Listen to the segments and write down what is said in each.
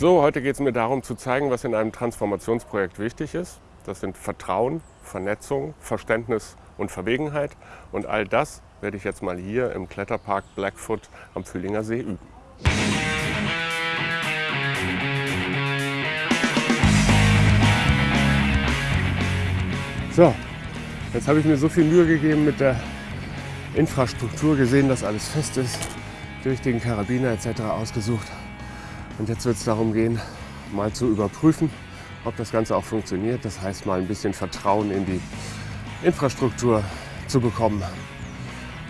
So, heute geht es mir darum zu zeigen, was in einem Transformationsprojekt wichtig ist. Das sind Vertrauen, Vernetzung, Verständnis und Verwegenheit. Und all das werde ich jetzt mal hier im Kletterpark Blackfoot am Fühlinger See üben. So, jetzt habe ich mir so viel Mühe gegeben mit der Infrastruktur, gesehen, dass alles fest ist, durch den Karabiner etc. ausgesucht. Und jetzt wird es darum gehen, mal zu überprüfen, ob das Ganze auch funktioniert. Das heißt, mal ein bisschen Vertrauen in die Infrastruktur zu bekommen.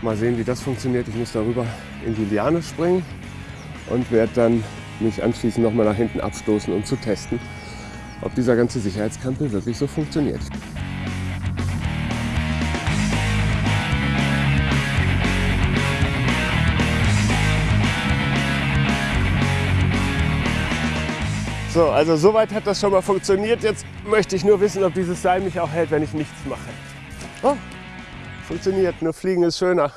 Mal sehen, wie das funktioniert. Ich muss darüber in die Liane springen und werde dann mich anschließend nochmal nach hinten abstoßen, um zu testen, ob dieser ganze Sicherheitskampel wirklich so funktioniert. So, also soweit hat das schon mal funktioniert. Jetzt möchte ich nur wissen, ob dieses Seil mich auch hält, wenn ich nichts mache. Oh, funktioniert, nur fliegen ist schöner.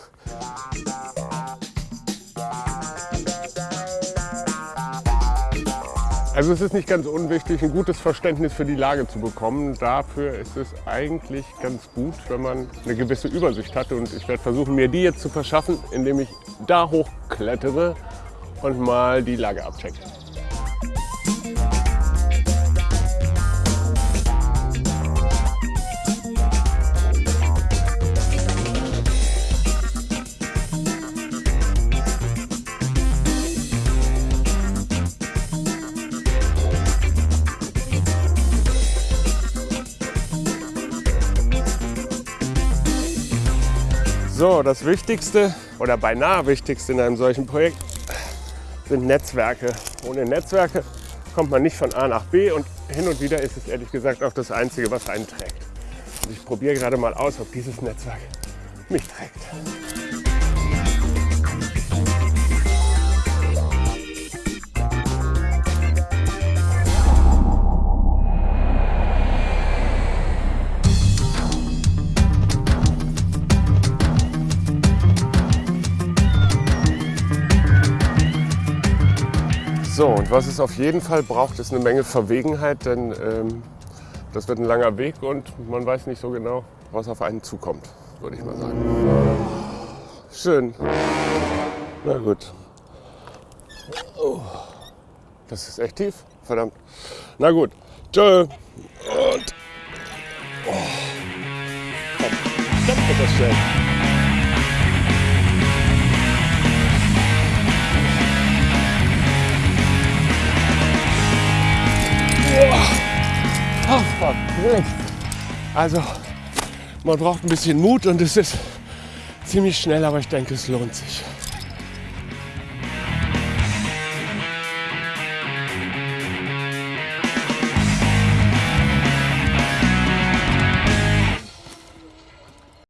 Also es ist nicht ganz unwichtig, ein gutes Verständnis für die Lage zu bekommen. Dafür ist es eigentlich ganz gut, wenn man eine gewisse Übersicht hat. Und ich werde versuchen, mir die jetzt zu verschaffen, indem ich da hochklettere und mal die Lage abchecke. So, das Wichtigste oder beinahe Wichtigste in einem solchen Projekt sind Netzwerke. Ohne Netzwerke kommt man nicht von A nach B und hin und wieder ist es ehrlich gesagt auch das Einzige, was einen trägt. Und ich probiere gerade mal aus, ob dieses Netzwerk mich trägt. So, und was es auf jeden Fall braucht, ist eine Menge Verwegenheit, denn ähm, das wird ein langer Weg und man weiß nicht so genau, was auf einen zukommt, würde ich mal sagen. Schön. Na gut. Oh, das ist echt tief, verdammt. Na gut. Tschö. Und. Oh. Komm, dann wird das schnell. Also, man braucht ein bisschen Mut und es ist ziemlich schnell, aber ich denke, es lohnt sich.